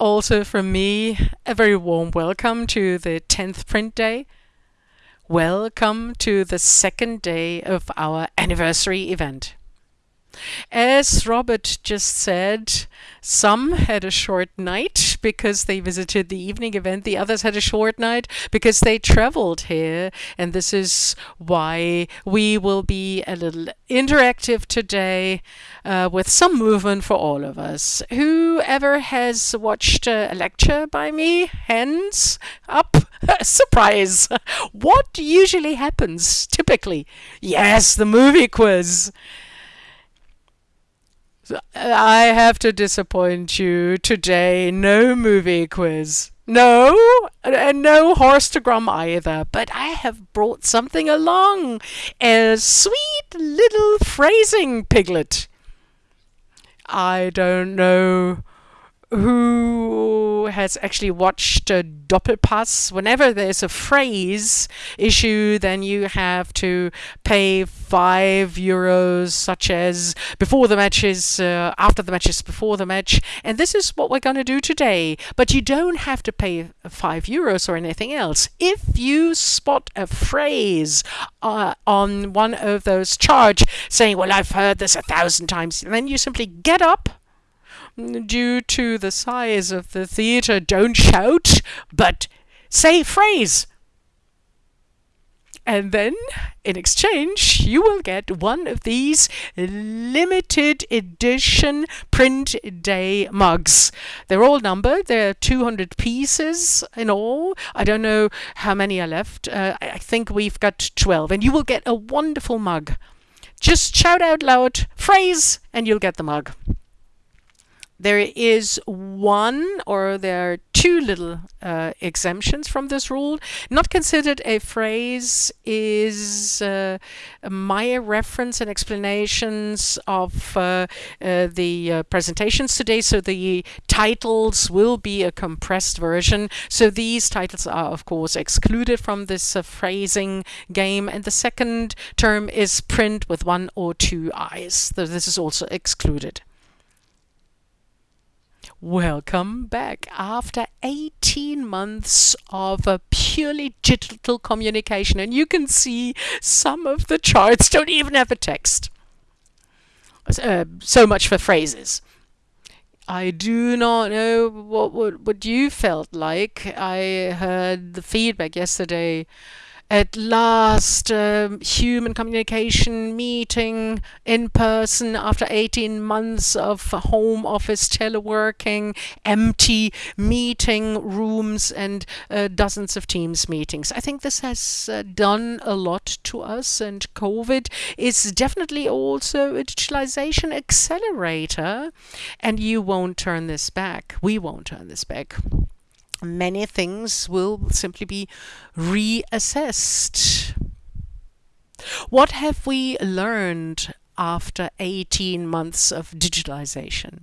also from me, a very warm welcome to the 10th print day. Welcome to the second day of our anniversary event. As Robert just said, some had a short night because they visited the evening event. The others had a short night because they traveled here. And this is why we will be a little interactive today uh, with some movement for all of us. Whoever has watched a lecture by me, hands up. Surprise! What usually happens typically? Yes, the movie quiz. I have to disappoint you today. No movie quiz. No, and no horstogram either. But I have brought something along. A sweet little phrasing piglet. I don't know who has actually watched a Doppelpass. Whenever there's a phrase issue, then you have to pay five euros, such as before the matches, uh, after the matches, before the match. And this is what we're going to do today. But you don't have to pay five euros or anything else. If you spot a phrase uh, on one of those charts saying, Well, I've heard this a thousand times, then you simply get up due to the size of the theatre, don't shout, but say phrase. And then, in exchange, you will get one of these limited edition print day mugs. They're all numbered. There are 200 pieces in all. I don't know how many are left. Uh, I think we've got 12. And you will get a wonderful mug. Just shout out loud, phrase, and you'll get the mug there is one or there are two little uh, exemptions from this rule. Not considered a phrase is uh, my reference and explanations of uh, uh the uh, presentations today. So the titles will be a compressed version. So these titles are, of course, excluded from this uh, phrasing game. And the second term is print with one or two eyes. So this is also excluded. Welcome back after 18 months of a purely digital communication and you can see some of the charts don't even have a text. Uh, so much for phrases. I do not know what, what, what you felt like. I heard the feedback yesterday at last um, human communication meeting in person after 18 months of home office teleworking empty meeting rooms and uh, dozens of teams meetings. I think this has uh, done a lot to us and covid is definitely also a digitalization accelerator and you won't turn this back. We won't turn this back many things will simply be reassessed. What have we learned after 18 months of digitalization?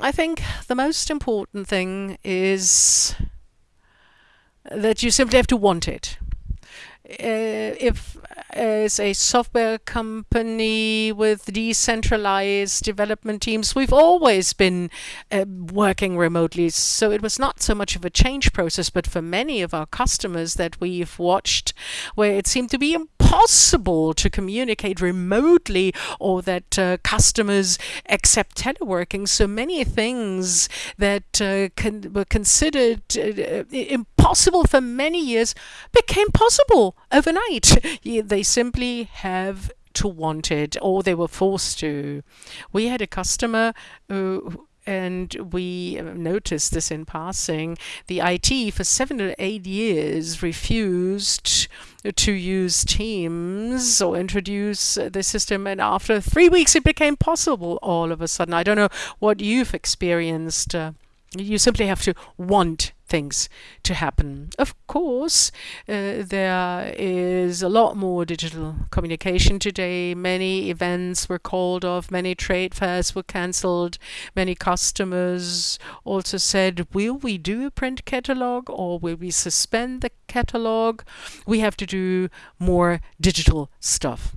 I think the most important thing is that you simply have to want it. Uh, if as a software company with decentralized development teams, we've always been uh, working remotely. So it was not so much of a change process, but for many of our customers that we've watched, where it seemed to be impossible to communicate remotely or that uh, customers accept teleworking. So many things that uh, con were considered uh, impossible for many years became possible overnight. They they simply have to want it or they were forced to. We had a customer who and we noticed this in passing. The IT for seven or eight years refused to use Teams or introduce the system, and after three weeks, it became possible all of a sudden. I don't know what you've experienced. Uh, you simply have to want things to happen. Of course, uh, there is a lot more digital communication today. Many events were called off, many trade fairs were cancelled, many customers also said, will we do a print catalog or will we suspend the catalog? We have to do more digital stuff.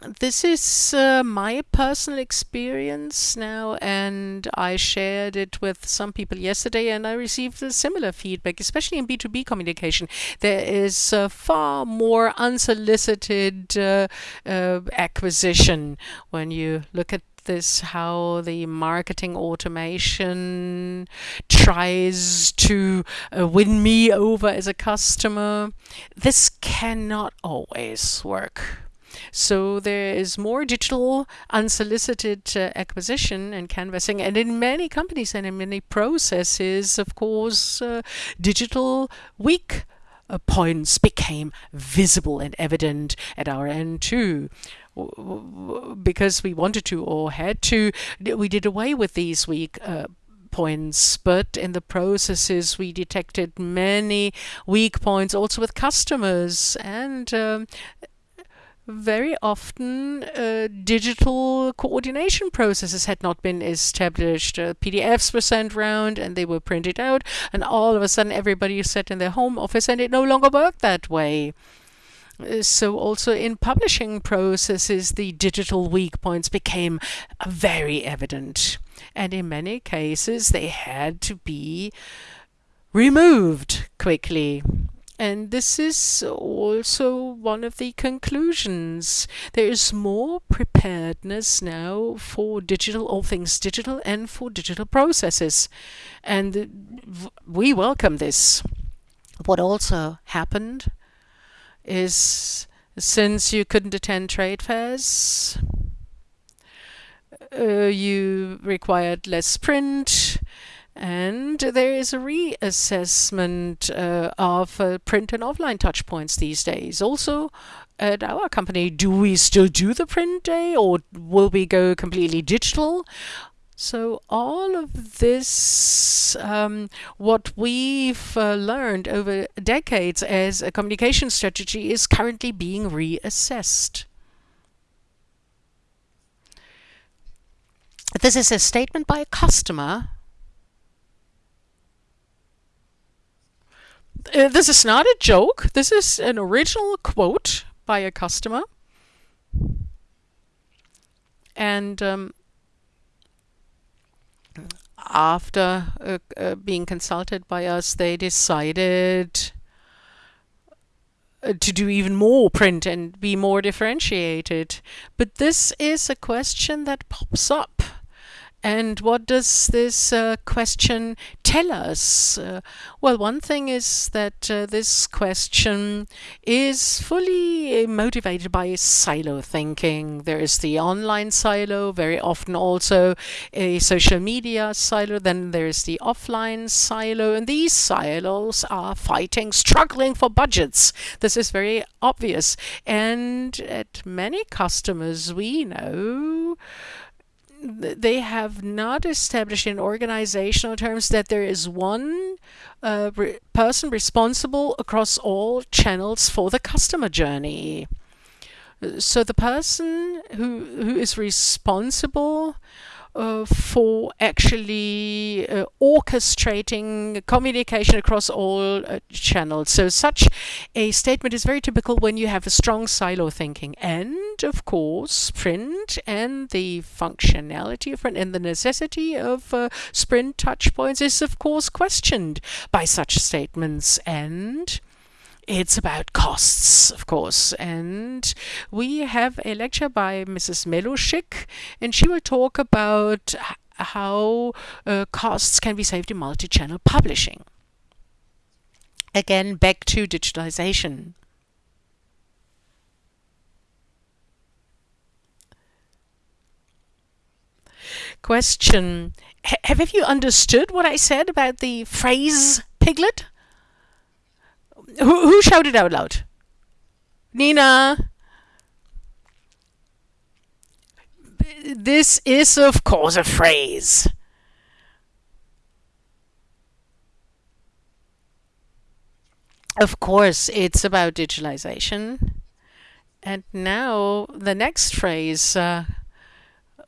This is uh, my personal experience now, and I shared it with some people yesterday, and I received a similar feedback, especially in B2B communication. There is uh, far more unsolicited uh, uh, acquisition when you look at this how the marketing automation tries to uh, win me over as a customer. This cannot always work. So there is more digital unsolicited uh, acquisition and canvassing. And in many companies and in many processes, of course, uh, digital weak uh, points became visible and evident at our end too because we wanted to or had to, we did away with these weak uh, points, but in the processes we detected many weak points also with customers and um, very often uh, digital coordination processes had not been established. Uh, PDFs were sent around and they were printed out, and all of a sudden everybody sat in their home office and it no longer worked that way. Uh, so also in publishing processes, the digital weak points became very evident. And in many cases, they had to be removed quickly. And this is also one of the conclusions. There is more preparedness now for digital, all things digital, and for digital processes. And we welcome this. What also happened is since you couldn't attend trade fairs, uh, you required less print, and there is a reassessment uh, of uh, print and offline touchpoints these days. Also, at our company, do we still do the print day or will we go completely digital? So all of this, um, what we've uh, learned over decades as a communication strategy is currently being reassessed. This is a statement by a customer Uh, this is not a joke. This is an original quote by a customer. And um, after uh, uh, being consulted by us, they decided uh, to do even more print and be more differentiated. But this is a question that pops up and what does this uh, question tell us? Uh, well, one thing is that uh, this question is fully motivated by silo thinking. There is the online silo, very often also a social media silo. Then there is the offline silo. And these silos are fighting, struggling for budgets. This is very obvious. And at many customers we know, they have not established in organizational terms that there is one uh, re person responsible across all channels for the customer journey. So the person who who is responsible uh, for actually uh, orchestrating communication across all uh, channels. So such a statement is very typical when you have a strong silo thinking. And of course, print and the functionality of print and the necessity of uh, sprint touchpoints is of course questioned by such statements. And it's about costs, of course. And we have a lecture by Mrs. Melushik, and she will talk about how uh, costs can be saved in multi-channel publishing. Again, back to digitalization. Question. H have you understood what I said about the phrase piglet? Who, who shouted out loud? Nina. This is, of course, a phrase. Of course, it's about digitalization. And now the next phrase uh,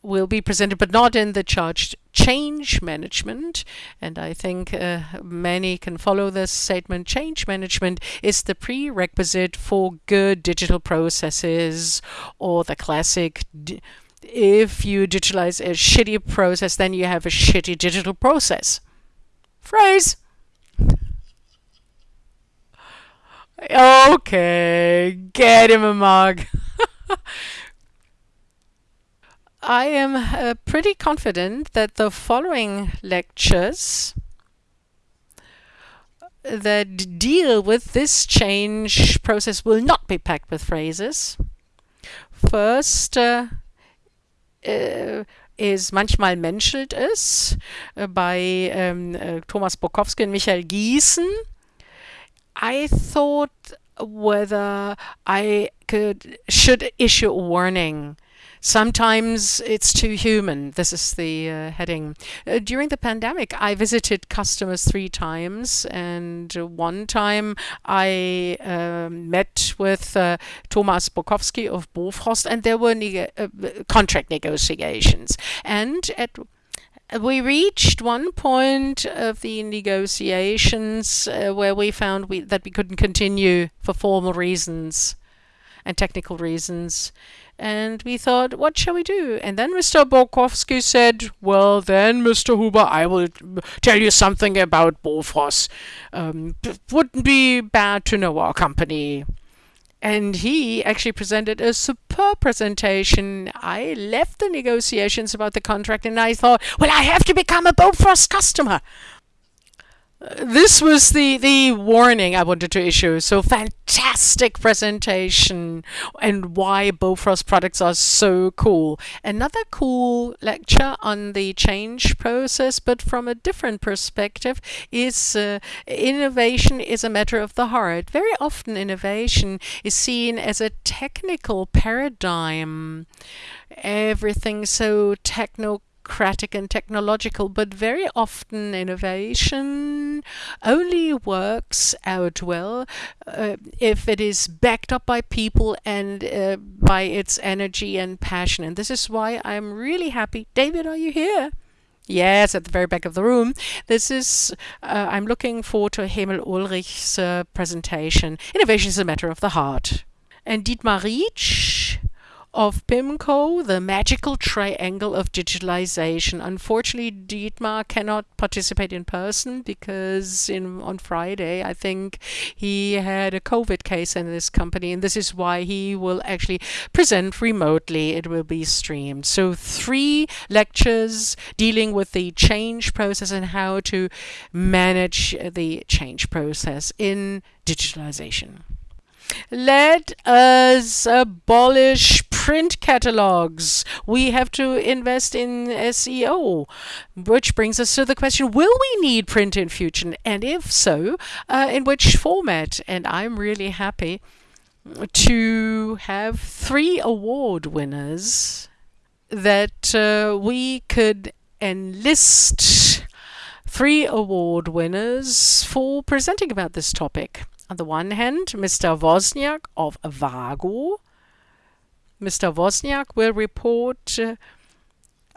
will be presented, but not in the charged change management, and I think uh, many can follow this statement, change management is the prerequisite for good digital processes or the classic if you digitalize a shitty process, then you have a shitty digital process. Phrase. Okay, get him a mug. I am uh, pretty confident that the following lectures that deal with this change process will not be packed with phrases. First uh, uh, is manchmal menschelt es uh, bei um, Thomas Bukowski und Michael Giesen. I thought whether I could should issue a warning Sometimes it's too human. This is the uh, heading. Uh, during the pandemic, I visited customers three times, and one time I uh, met with uh, Thomas Bukowski of Bofrost, and there were uh, contract negotiations. And at we reached one point of the negotiations uh, where we found we, that we couldn't continue for formal reasons and technical reasons. And we thought, what shall we do? And then Mr. Bukowski said, well, then, Mr. Huber, I will tell you something about Bofrost. Um, wouldn't be bad to know our company. And he actually presented a superb presentation. I left the negotiations about the contract and I thought, well, I have to become a Bofrost customer this was the the warning I wanted to issue. So fantastic presentation and why Bofrost products are so cool. Another cool lecture on the change process, but from a different perspective, is uh, innovation is a matter of the heart. Very often, innovation is seen as a technical paradigm. Everything so techno bureaucratic and technological, but very often innovation only works out well uh, if it is backed up by people and uh, by its energy and passion. And this is why I'm really happy. David, are you here? Yes, at the very back of the room. This is, uh, I'm looking forward to Hemel Ulrich's uh, presentation. Innovation is a matter of the heart. And Dietmar Rietsch of Pimcore, the magical triangle of digitalization. Unfortunately, Dietmar cannot participate in person because in on Friday, I think he had a COVID case in this company, and this is why he will actually present remotely. It will be streamed. So three lectures dealing with the change process and how to manage the change process in digitalization. Let us abolish print catalogs. We have to invest in SEO, which brings us to the question, will we need print in future? And if so, uh, in which format? And I'm really happy to have three award winners that uh, we could enlist three award winners for presenting about this topic. On the one hand, Mr. Wozniak of WAGO. Mr. Wozniak will report uh,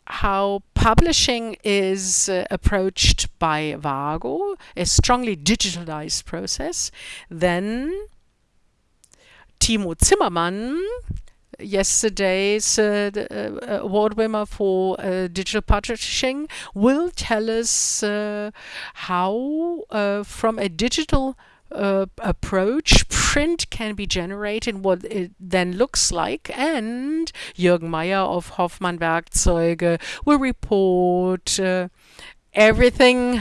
how publishing is uh, approached by WAGO, a strongly digitalized process. Then Timo Zimmermann, yesterday's uh, uh, award winner for uh, digital publishing, will tell us uh, how, uh, from a digital uh, approach, print can be generated, what it then looks like, and Jürgen Meyer of Hoffmann Werkzeuge will report uh, everything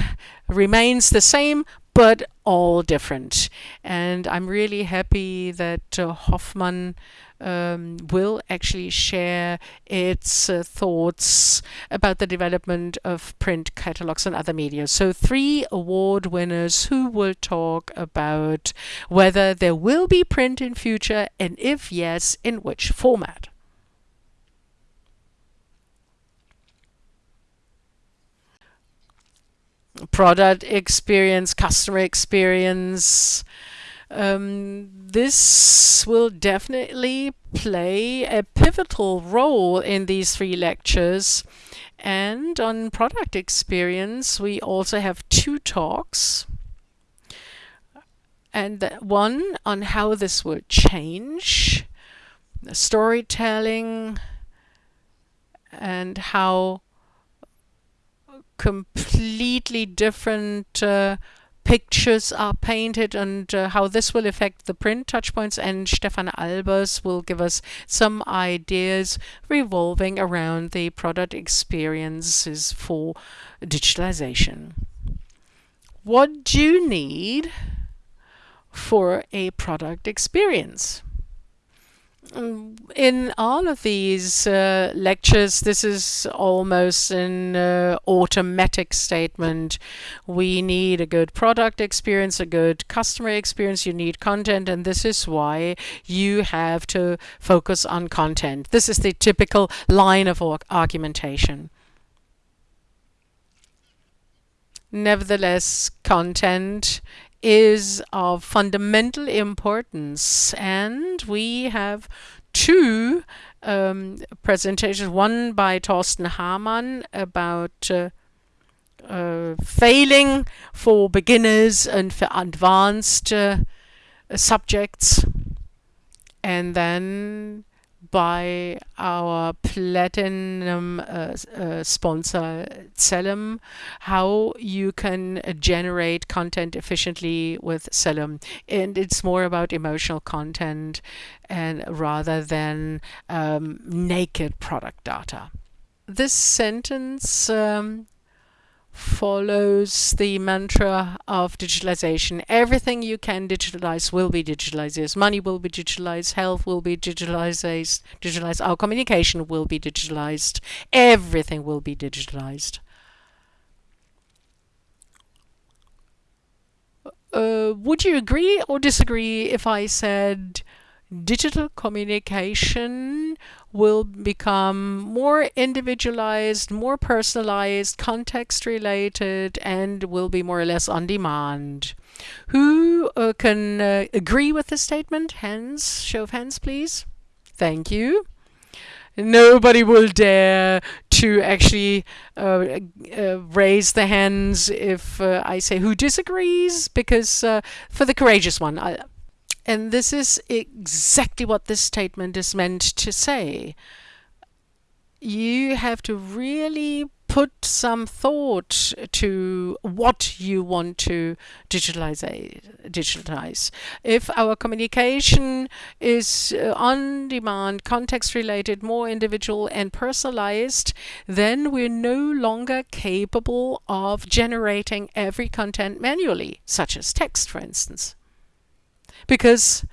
remains the same, but all different. And I'm really happy that uh, Hoffmann um, will actually share its uh, thoughts about the development of print catalogs and other media. So three award winners who will talk about whether there will be print in future and if yes, in which format. product experience, customer experience, Um, this will definitely play a pivotal role in these three lectures. And on product experience, we also have two talks. And one on how this will change the storytelling and how completely different uh, pictures are painted and uh, how this will affect the print touchpoints and Stefan Albers will give us some ideas revolving around the product experiences for digitalization. What do you need for a product experience? In all of these uh, lectures, this is almost an uh, automatic statement. We need a good product experience, a good customer experience, you need content, and this is why you have to focus on content. This is the typical line of argumentation. Nevertheless, content is of fundamental importance and we have two um, presentations, one by Thorsten Hamann about uh, uh, failing for beginners and for advanced uh, subjects. And then by our platinum uh, uh, sponsor Xellum, how you can generate content efficiently with Xellum. And it's more about emotional content and rather than um, naked product data. This sentence um, follows the mantra of digitalization. Everything you can digitalize will be digitalized. Money will be digitalized. Health will be digitalized. Digitalized. Our communication will be digitalized. Everything will be digitalized. Uh, would you agree or disagree if I said digital communication will become more individualized, more personalized, context related, and will be more or less on demand. Who uh, can uh, agree with this statement? Hands, show of hands, please. Thank you. Nobody will dare to actually uh, uh, raise the hands if uh, I say who disagrees, because uh, for the courageous one, I, and this is exactly what this statement is meant to say. You have to really put some thought to what you want to digitalize. If our communication is uh, on demand, context related, more individual and personalized, then we're no longer capable of generating every content manually, such as text, for instance because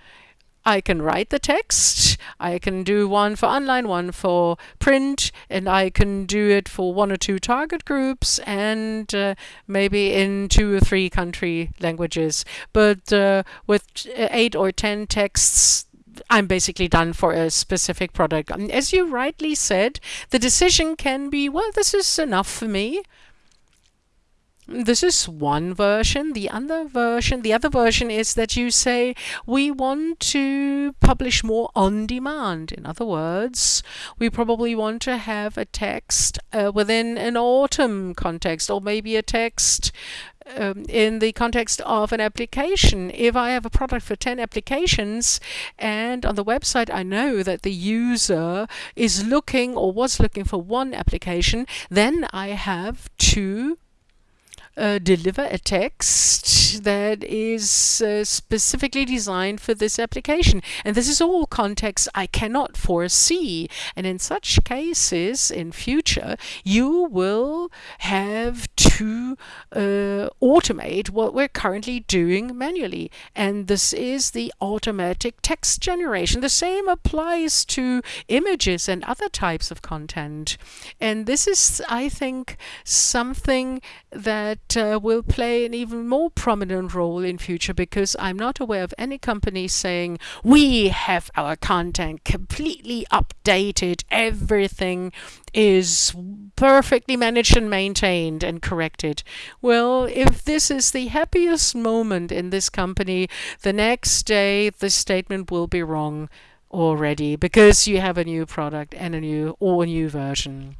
I can write the text, I can do one for online, one for print, and I can do it for one or two target groups and uh, maybe in two or three country languages. But uh, with eight or ten texts, I'm basically done for a specific product. And As you rightly said, the decision can be, well, this is enough for me. This is one version. The other version, the other version is that you say we want to publish more on demand. In other words, we probably want to have a text uh, within an autumn context or maybe a text um, in the context of an application. If I have a product for 10 applications and on the website I know that the user is looking or was looking for one application, then I have to uh, deliver a text that is uh, specifically designed for this application. And this is all context I cannot foresee. And in such cases, in future, you will have to uh, automate what we're currently doing manually. And this is the automatic text generation. The same applies to images and other types of content. And this is, I think, something that that uh, will play an even more prominent role in future because I'm not aware of any company saying we have our content completely updated, everything is perfectly managed and maintained and corrected. Well, if this is the happiest moment in this company, the next day the statement will be wrong already because you have a new product and a new or a new version.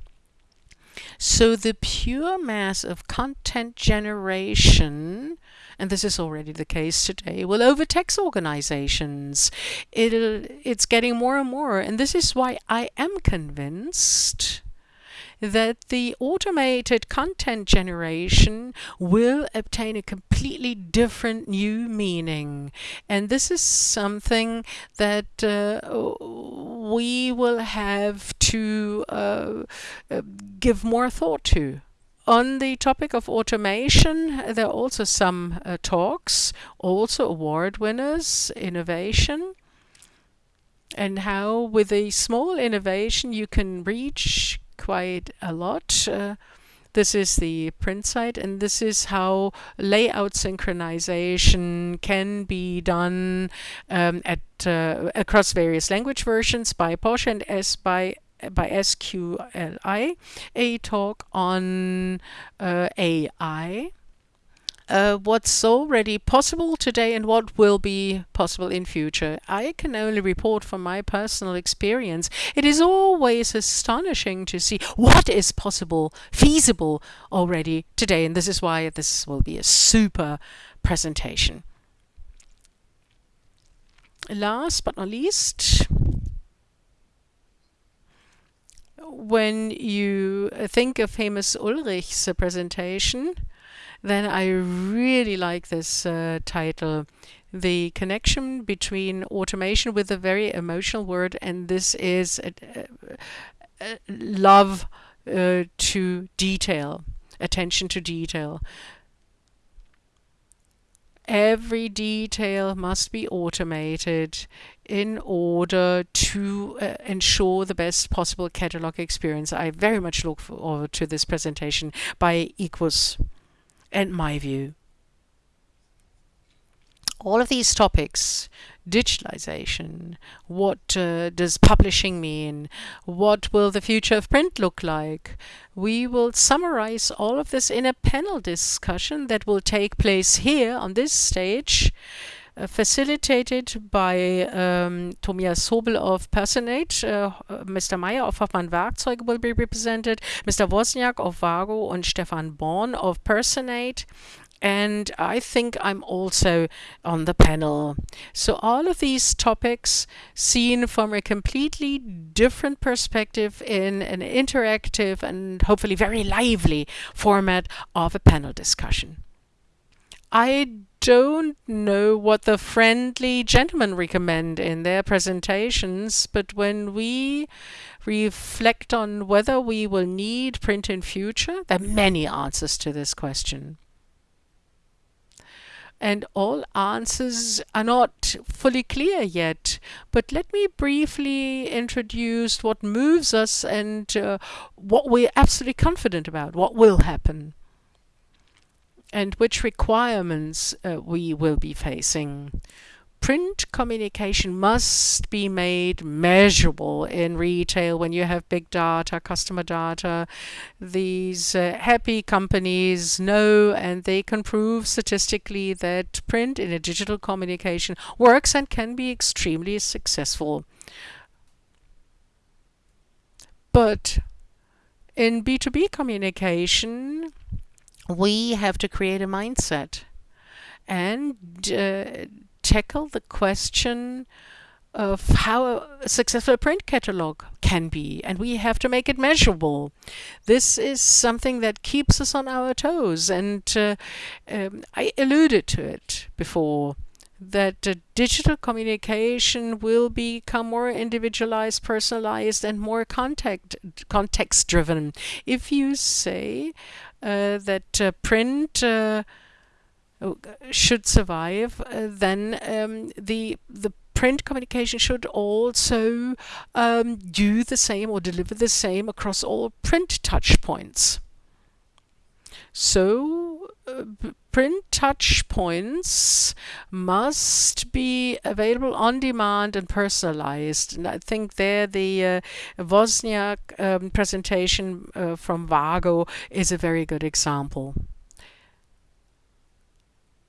So the pure mass of content generation, and this is already the case today, will overtax organizations. It'll, it's getting more and more, and this is why I am convinced that the automated content generation will obtain a completely different new meaning. And this is something that uh, we will have to uh, uh, give more thought to. On the topic of automation, there are also some uh, talks, also award winners, innovation and how with a small innovation you can reach quite a lot. Uh, this is the print site, and this is how layout synchronization can be done um, at uh, across various language versions by Porsche and S by by SQLI, a talk on uh, AI uh, what's already possible today and what will be possible in future. I can only report from my personal experience. It is always astonishing to see what is possible, feasible already today, and this is why this will be a super presentation. Last but not least, when you think of Hemis Ulrich's presentation, then I really like this uh, title. The connection between automation with a very emotional word, and this is love uh, to detail, attention to detail. Every detail must be automated in order to uh, ensure the best possible catalog experience. I very much look forward to this presentation by Equus and my view. All of these topics, digitalization, what uh, does publishing mean, what will the future of print look like, we will summarize all of this in a panel discussion that will take place here on this stage facilitated by um, Tobias Hobel of Personate, uh, Mr. Meyer of Hoffmann Werkzeuge will be represented, Mr. Wozniak of WAGO and Stefan Born of Personate, and I think I'm also on the panel. So all of these topics seen from a completely different perspective in an interactive and hopefully very lively format of a panel discussion. I don't know what the friendly gentlemen recommend in their presentations, but when we reflect on whether we will need print in future, there are many answers to this question. And all answers are not fully clear yet, but let me briefly introduce what moves us and uh, what we're absolutely confident about, what will happen and which requirements uh, we will be facing. Print communication must be made measurable in retail when you have big data, customer data. These uh, happy companies know and they can prove statistically that print in a digital communication works and can be extremely successful. But in B2B communication, we have to create a mindset and uh, tackle the question of how a successful print catalog can be, and we have to make it measurable. This is something that keeps us on our toes, and uh, um, I alluded to it before that uh, digital communication will become more individualized, personalized, and more contact context driven. If you say that uh, print uh, should survive, then um, the the print communication should also um, do the same or deliver the same across all print touch points. So print touch points must be available on demand and personalized. And I think there the uh, Wozniak um, presentation uh, from WAGO is a very good example.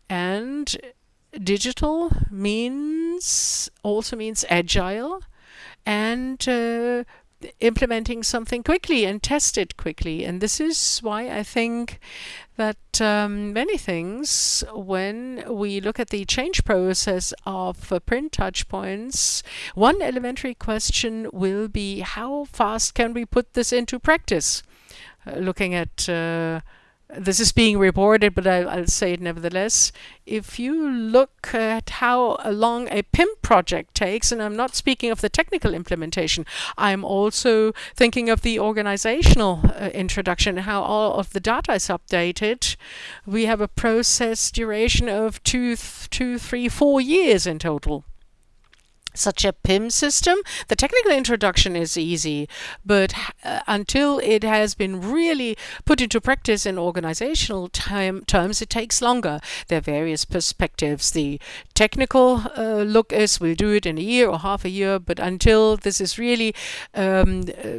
And digital means also means agile and uh, implementing something quickly and test it quickly. And this is why I think that um, many things, when we look at the change process of uh, print touch points, one elementary question will be how fast can we put this into practice? Uh, looking at uh, this is being reported, but I, will say it nevertheless. If you look at how long a PIM project takes, and I'm not speaking of the technical implementation, I'm also thinking of the organizational uh, introduction, how all of the data is updated. We have a process duration of two, two, three, four years in total such a PIM system. The technical introduction is easy, but uh, until it has been really put into practice in organizational time, terms, it takes longer. There are various perspectives. The technical uh, look is we'll do it in a year or half a year, but until this is really um, uh,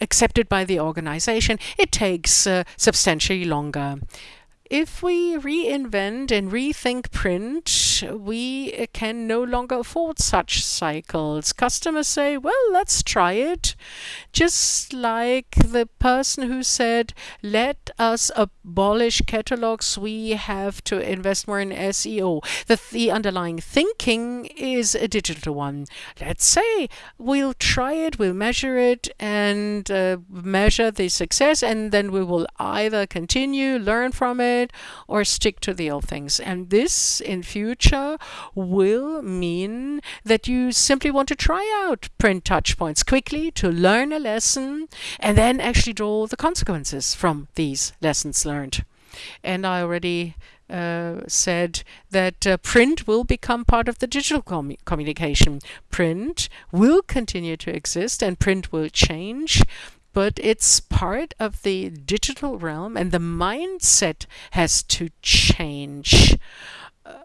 accepted by the organization, it takes uh, substantially longer. If we reinvent and rethink print, we can no longer afford such cycles. Customers say, well, let's try it. Just like the person who said, let us abolish catalogs, we have to invest more in SEO. The, the underlying thinking is a digital one. Let's say we'll try it, we'll measure it, and uh, measure the success, and then we will either continue, learn from it, it or stick to the old things. And this in future will mean that you simply want to try out print touch points quickly to learn a lesson and then actually draw the consequences from these lessons learned. And I already uh, said that uh, print will become part of the digital com communication. Print will continue to exist and print will change, but it's part of the digital realm and the mindset has to change. Uh,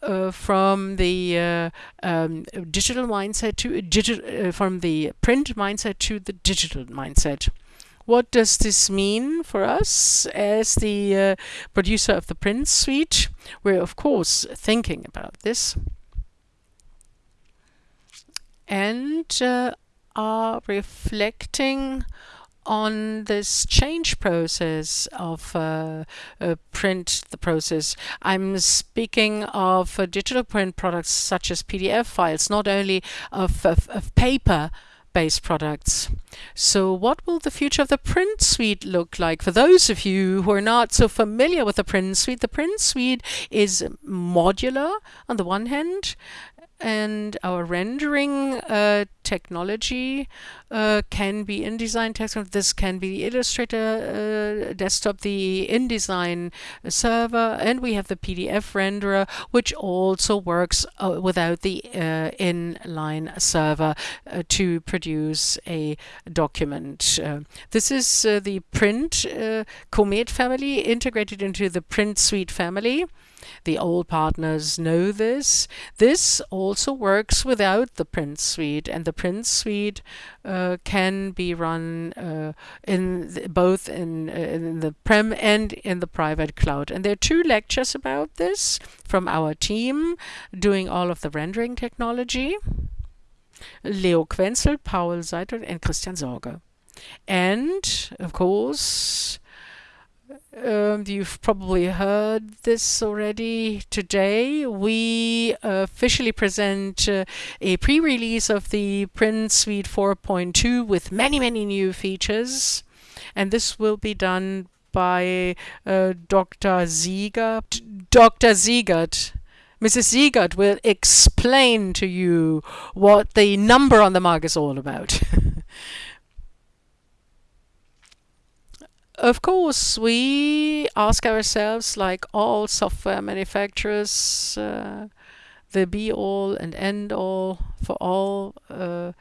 uh, from the uh, um, digital mindset to digital, uh, from the print mindset to the digital mindset. What does this mean for us as the uh, producer of the print suite? We're of course thinking about this and are reflecting on this change process of uh, uh, print the process. I'm speaking of uh, digital print products such as PDF files, not only of, of, of paper based products. So what will the future of the print suite look like? For those of you who are not so familiar with the print suite, the print suite is modular on the one hand and our rendering uh, technology uh, can be InDesign text. This can be the Illustrator uh, desktop, the InDesign server, and we have the PDF renderer, which also works uh, without the uh, inline server uh, to produce a document. this is the print Comet family integrated into the print suite family. The old partners know this. This also works without the print suite, and the print suite uh, can be run uh, in the, both in, uh, in the prem and in the private cloud. And there are two lectures about this from our team doing all of the rendering technology. Leo Quenzel, Paul Seidel, and Christian Sorge. And, of course, um, you've probably heard this already today. We officially present uh, a pre-release of the Print Suite 4.2 with many, many new features. And this will be done by uh, Dr. Siegert. Dr. Siegert. Mrs. Siegert will explain to you what the number on the mark is all about. Of course, we ask ourselves, like all software manufacturers, uh, the be all and end all for all uh,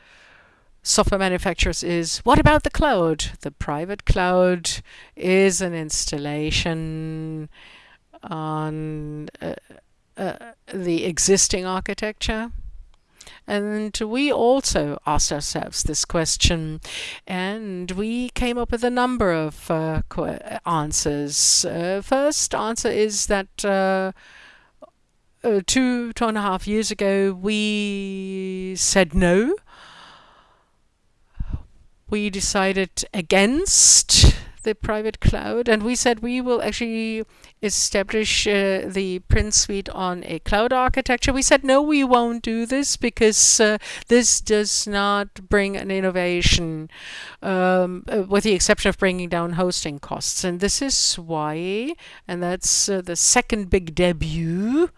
software manufacturers is what about the cloud? The private cloud is an installation on uh, uh, the existing architecture. And we also asked ourselves this question, and we came up with a number of uh, answers. Uh, first answer is that uh, uh, two, two and a half years ago, we said no. We decided against the private cloud and we said we will actually establish uh, the Print Suite on a cloud architecture. We said no, we won't do this because uh, this does not bring an innovation um, uh, with the exception of bringing down hosting costs. And this is why, and that's uh, the second big debut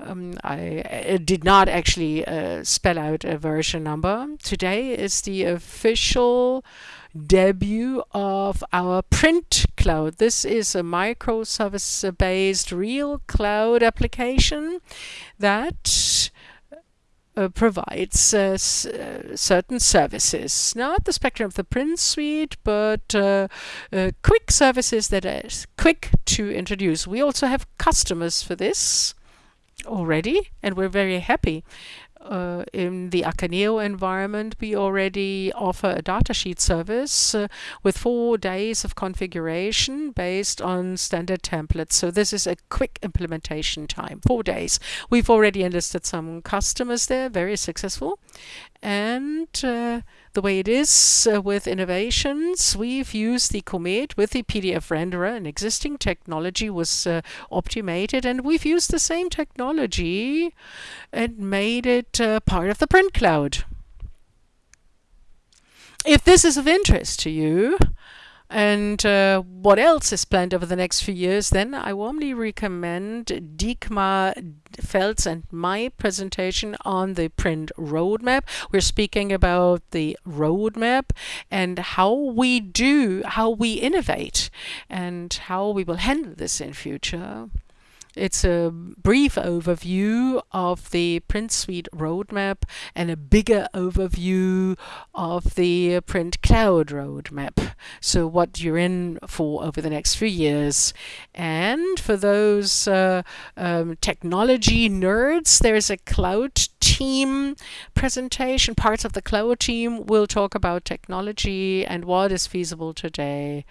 um, I did not actually uh, spell out a version number. Today is the official debut of our print cloud. This is a microservice-based real cloud application that uh, provides uh, uh, certain services. Not the spectrum of the print suite, but uh, uh, quick services that are quick to introduce. We also have customers for this already, and we're very happy. Uh, in the Akeneo environment, we already offer a datasheet service uh, with four days of configuration based on standard templates. So this is a quick implementation time, four days. We've already enlisted some customers there, very successful. And uh, the way it is uh, with innovations, we've used the Comet with the PDF renderer. An existing technology was uh, optimated, and we've used the same technology and made it uh, part of the print cloud. If this is of interest to you, and uh, what else is planned over the next few years, then I warmly recommend Diekmar Velds and my presentation on the print roadmap. We're speaking about the roadmap and how we do, how we innovate, and how we will handle this in future. It's a brief overview of the Print Suite roadmap and a bigger overview of the Print Cloud roadmap. So what you're in for over the next few years. And for those uh, um, technology nerds, there's a cloud team presentation. Parts of the cloud team will talk about technology and what is feasible today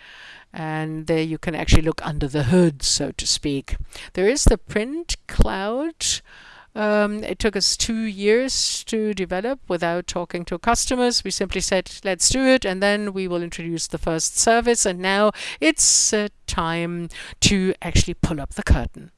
and there you can actually look under the hood, so to speak. There is the print cloud. Um, it took us two years to develop without talking to customers. We simply said, let's do it, and then we will introduce the first service. And now it's uh, time to actually pull up the curtain.